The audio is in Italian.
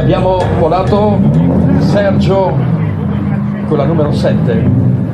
Abbiamo volato Sergio con la numero 7.